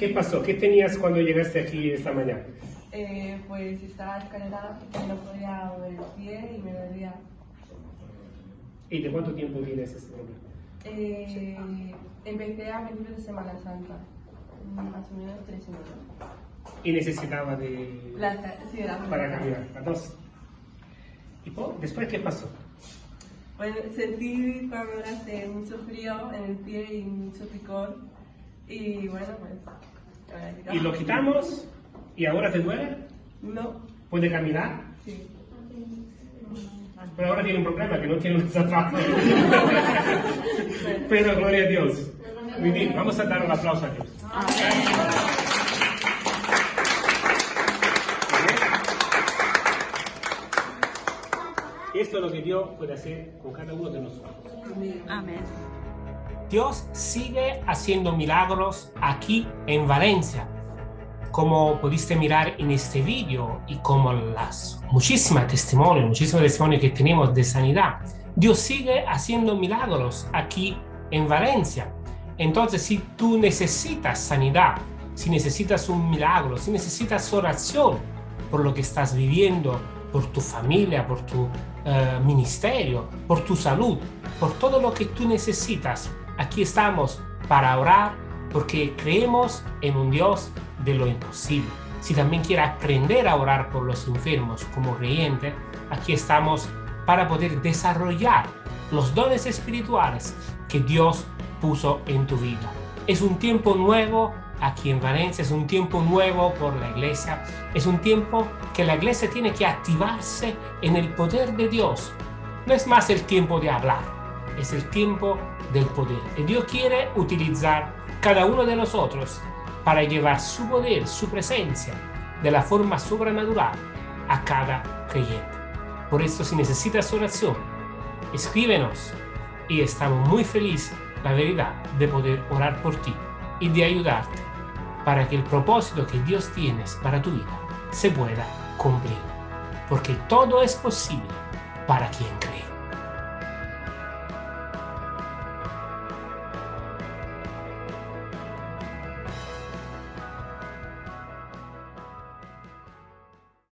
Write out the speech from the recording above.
¿Qué pasó? ¿Qué tenías cuando llegaste aquí esta mañana? Eh, pues estaba escalera no podía mover el pie y me dolía. ¿Y de cuánto tiempo tienes este problema? Eh, empecé a principios de Semana Santa, más o menos tres semanas. Y necesitaba de... La, sí, de la para caminar, las dos. ¿Y después qué pasó? Bueno, sentí cuando hace mucho frío en el pie y mucho picor. Y bueno, pues. Y lo quitamos y ahora te duele, No, puede caminar, sí. pero ahora tiene un problema que no tiene un zapato. pero gloria a Dios. Muy bien, vamos a dar un aplauso a Dios. Esto es lo que Dios puede hacer con cada uno de nosotros. Amén. Dios sigue haciendo milagros aquí en Valencia. Como pudiste mirar en este vídeo y como las muchísimas testimonios, muchísimos testimonios que tenemos de sanidad, Dios sigue haciendo milagros aquí en Valencia. Entonces, si tú necesitas sanidad, si necesitas un milagro, si necesitas oración por lo que estás viviendo, por tu familia, por tu eh, ministerio, por tu salud, por todo lo que tú necesitas, aquí estamos para orar porque creemos en un Dios de lo imposible. Si también quieres aprender a orar por los enfermos como creyente, aquí estamos para poder desarrollar los dones espirituales que Dios puso en tu vida. Es un tiempo nuevo aquí en Valencia, es un tiempo nuevo por la iglesia, es un tiempo que la iglesia tiene que activarse en el poder de Dios. No es más el tiempo de hablar, es el tiempo del poder. Y Dios quiere utilizar cada uno de nosotros para llevar su poder, su presencia, de la forma sobrenatural a cada creyente. Por eso si necesitas oración, escríbenos y estamos muy felices, la verdad, de poder orar por ti y de ayudarte para que el propósito que Dios tiene para tu vida se pueda cumplir. Porque todo es posible para quien cree.